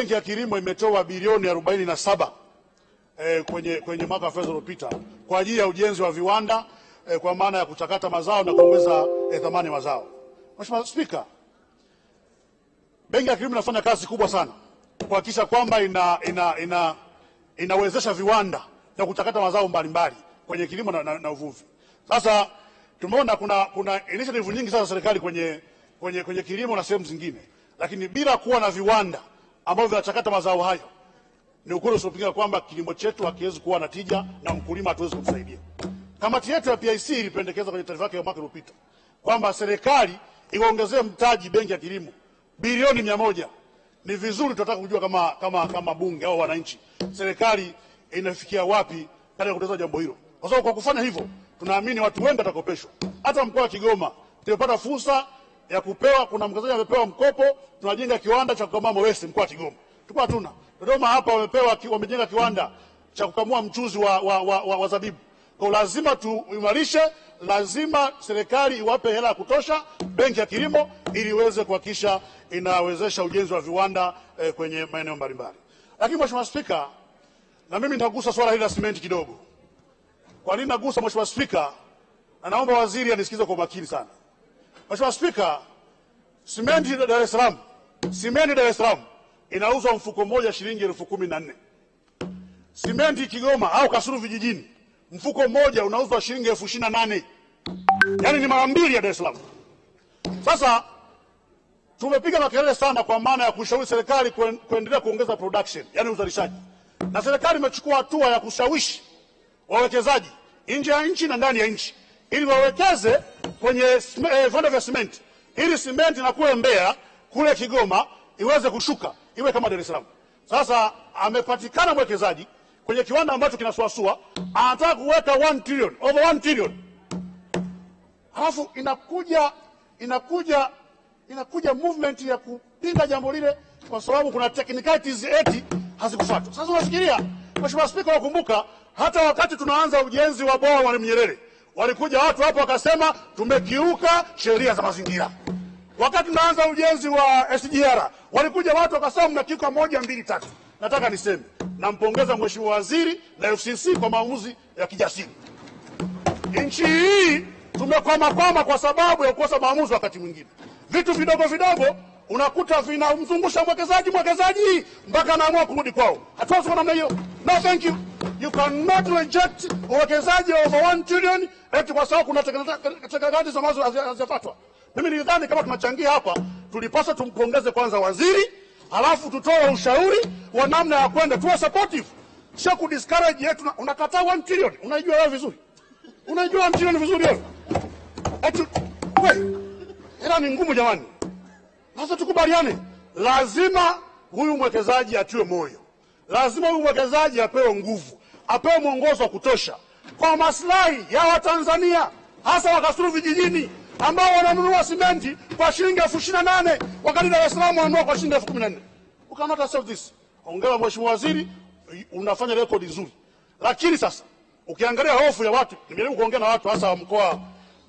Benki ya Kilimo imetoa bilioni arobaini na saba eh, kwenye, kwenye mwaka wa fedha uliopita kwa ajili ya ujenzi wa viwanda eh, kwa maana ya kuchakata mazao na kuongeza eh, thamani mazao. Mheshimiwa Spika, Benki ya Kilimo inafanya kazi kubwa sana kuhakikisha kwamba ina, ina, ina, inawezesha viwanda na kuchakata mazao mbalimbali kwenye kilimo na, na, na uvuvi. Sasa tumeona kuna, kuna initiative nyingi sasa serikali kwenye, kwenye, kwenye kilimo na sehemu zingine, lakini bila kuwa na viwanda ambavyo vinachakata mazao hayo, ni ukweli usiopinga kwamba kilimo chetu hakiwezi kuwa na tija na mkulima hatuwezi kumsaidia. Kamati yetu ya PIC ilipendekeza kwenye taarifa yake ya mwaka uliopita kwamba serikali iongezee mtaji benki ya kilimo bilioni mia moja. Ni vizuri tunataka kujua kama, kama, kama bunge au wananchi, serikali inafikia wapi katika kutekeleza jambo hilo, kwa sababu kwa kufanya hivyo tunaamini watu wengi watakopeshwa. Hata mkoa wa Kigoma tumepata fursa ya kupewa, kuna mwekezaji amepewa mkopo, tunajenga kiwanda cha kukamua mawese mkoa wa Kigoma, tulikuwa hatuna. Dodoma hapa wamepewa, wamejenga kiwanda cha kukamua mchuzi wa, wa, wa, wa, wa zabibu. Kwa lazima tuimarishe, lazima serikali iwape hela ya kutosha benki ya kilimo ili iweze kuhakikisha inawezesha ujenzi wa viwanda eh, kwenye maeneo mbalimbali. Lakini Mheshimiwa Spika, na mimi nitagusa swala hili la simenti kidogo. Kwa nini nagusa, Mheshimiwa Spika? Na naomba waziri anisikize kwa makini sana. Mheshimiwa Spika, simenti Dar es Salaam, simenti Dar es Salaam inauzwa mfuko mmoja shilingi elfu kumi na nne. Simenti Kigoma au Kasulu vijijini mfuko mmoja unauzwa shilingi elfu ishirini na nane. Yaani ni mara mbili ya Dar es Salaam. Sasa tumepiga makelele sana kwa maana ya kushauri serikali kuendelea kuongeza production, yani uzalishaji, na serikali imechukua hatua ya kushawishi wawekezaji nje ya nchi na ndani ya nchi ili wawekeze kwenye eh, viwanda vya simenti ili simenti na kule Mbeya kule Kigoma iweze kushuka iwe kama Dar es Salaam. Sasa amepatikana mwekezaji kwenye kiwanda ambacho kinasuasua, anataka kuweka 1 trillion, over 1 trillion, halafu inakuja inakuja inakuja movement ya kupinga jambo lile kwa sababu kuna technicalities eti hazikufuatwa. Sasa unafikiria, Mheshimiwa Spika, unakumbuka hata wakati tunaanza ujenzi wa bwawa Mwalimu Nyerere walikuja watu hapo wakasema tumekiuka sheria za mazingira. Wakati naanza ujenzi wa SGR walikuja watu wakasema mnakiuka moja mbili tatu. Nataka niseme nampongeza Mheshimiwa Waziri na FCC kwa maamuzi ya kijasiri. Nchi hii tumekwamakwama kwa sababu ya kukosa maamuzi. Wakati mwingine vitu vidogo vidogo unakuta vinamzungusha mwekezaji mwekezaji mpaka anaamua kurudi kwao. Hatuwezi kwa namna hiyo. No, thank you. You cannot reject uwekezaji wa over 1 trillion eti kwa sababu kuna technicalities ambazo hazijafuatwa. Mimi nilidhani kama tunachangia hapa, tulipaswa tumpongeze kwanza waziri, halafu tutoe ushauri wa namna ya kwenda, tuwe supportive, sio ku discourage yetu. Unakataa 1 trillion, unaijua wewe vizuri, unaijua 1 trillion vizuri wewe. Eti hela ni ngumu jamani. Sasa tukubaliane, lazima huyu mwekezaji atiwe moyo, lazima huyu mwekezaji apewe nguvu, apewe mwongozo wa kutosha kwa maslahi ya Watanzania, hasa wakasuru vijijini ambao wananunua simenti kwa shilingi elfu ishirini na nane wakati Dar es Salaam wananunua kwa shilingi elfu kumi na nne. You cannot accept this. Hongera Mheshimiwa Waziri, unafanya rekodi nzuri, lakini sasa ukiangalia hofu ya watu, nimejaribu kuongea na watu hasa wa mkoa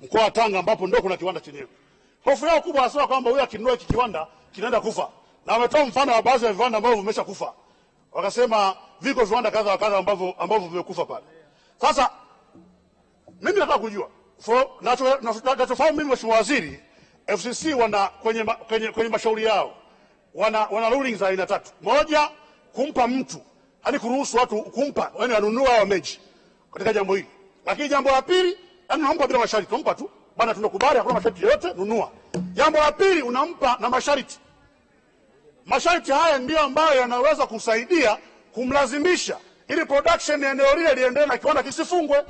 mkoa wa Tanga ambapo ndio kuna kiwanda chenyewe hofu yao kubwa hasa kwamba huyu akinunua hiki kiwanda kinaenda kufa, na wametoa mfano wa baadhi ya viwanda ambavyo vimesha kufa. Wakasema viko viwanda kadha wa kadha ambavyo ambavyo vimekufa pale. Sasa mimi nataka kujua nachofahamu mimi, Mheshimiwa Waziri, FCC wana kwenye, kwenye, kwenye mashauri yao wana, wana rulings za aina tatu. Moja, kumpa mtu yani kuruhusu watu kumpa, yani wanunua au mechi katika jambo hili, lakini jambo la pili, yani unampa bila masharti, unampa tu bana, tunakubali, hakuna masharti yoyote, nunua. Jambo la pili, unampa na masharti. Masharti haya ndiyo ambayo yanaweza kusaidia kumlazimisha ili production ya eneo lile liendelee na kiwanda kisifungwe.